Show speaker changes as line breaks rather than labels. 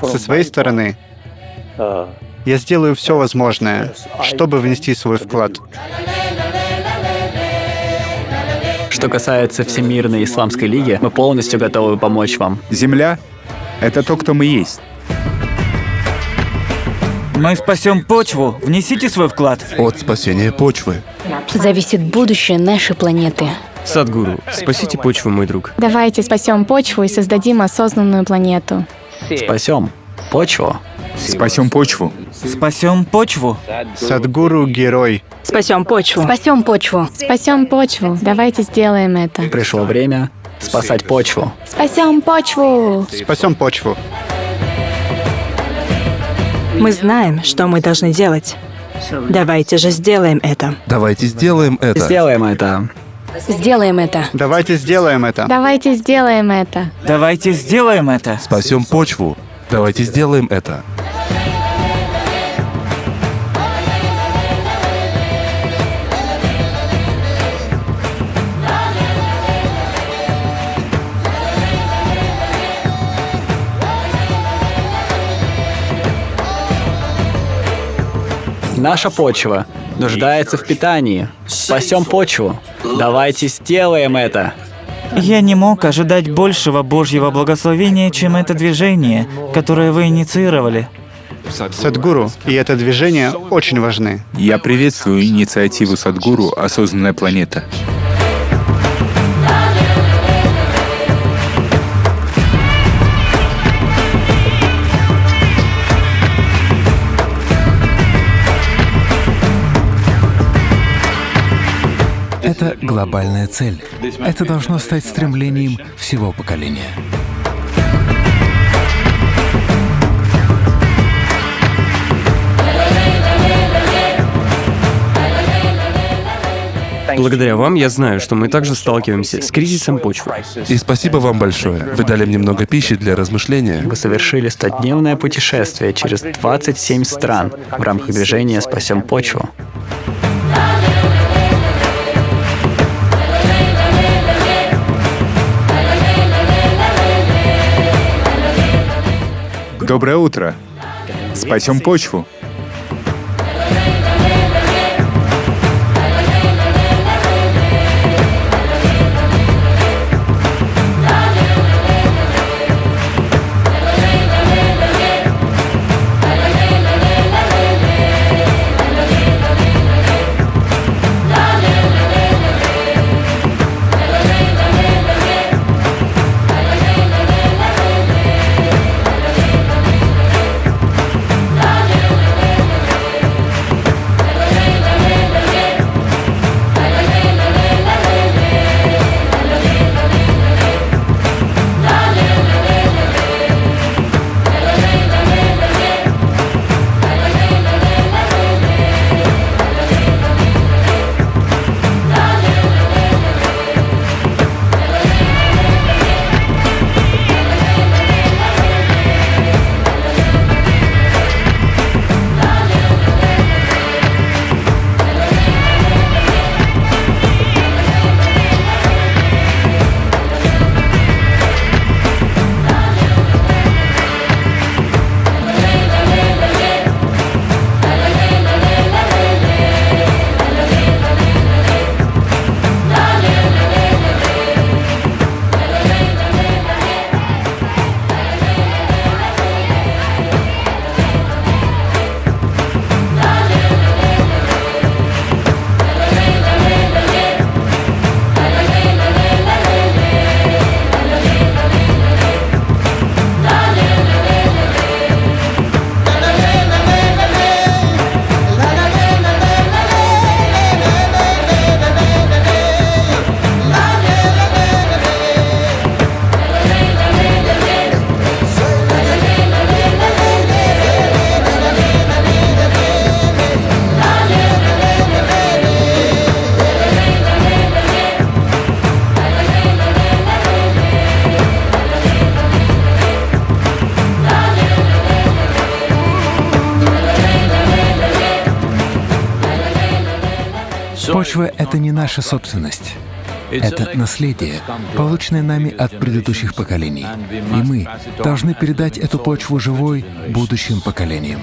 Со своей стороны, я сделаю все возможное, чтобы внести свой вклад.
Что касается Всемирной Исламской Лиги, мы полностью готовы помочь вам.
Земля — это то, кто мы есть.
Мы спасем почву. Внесите свой вклад.
От спасения почвы.
Зависит будущее нашей планеты.
Садгуру, спасите почву, мой друг.
Давайте спасем почву и создадим осознанную планету.
Спасем почву.
Спасем почву.
Спасем почву.
Садгуру — герой.
Спасем почву. Спасем почву.
Спасем почву. Давайте сделаем это.
Пришло время спасать почву.
Спасем почву.
Спасем почву.
Мы знаем, что мы должны делать. Давайте же сделаем это.
Давайте сделаем это.
Сделаем это.
Сделаем это.
Давайте сделаем это.
Давайте сделаем это.
Давайте сделаем это.
Спасем почву. Давайте сделаем это.
Наша почва нуждается в питании. Спасем почву. Давайте сделаем это.
Я не мог ожидать большего Божьего благословения, чем это движение, которое вы инициировали.
Садгуру и это движение очень важны.
Я приветствую инициативу Садгуру «Осознанная планета».
Это глобальная цель. Это должно стать стремлением всего поколения.
Благодаря вам я знаю, что мы также сталкиваемся с кризисом почвы.
И спасибо вам большое. Вы дали мне много пищи для размышления.
Вы совершили стодневное путешествие через 27 стран в рамках движения «Спасем почву».
Доброе утро. Спасем почву.
Почва — это не наша собственность. Это наследие, полученное нами от предыдущих поколений. И мы должны передать эту почву живой будущим поколениям.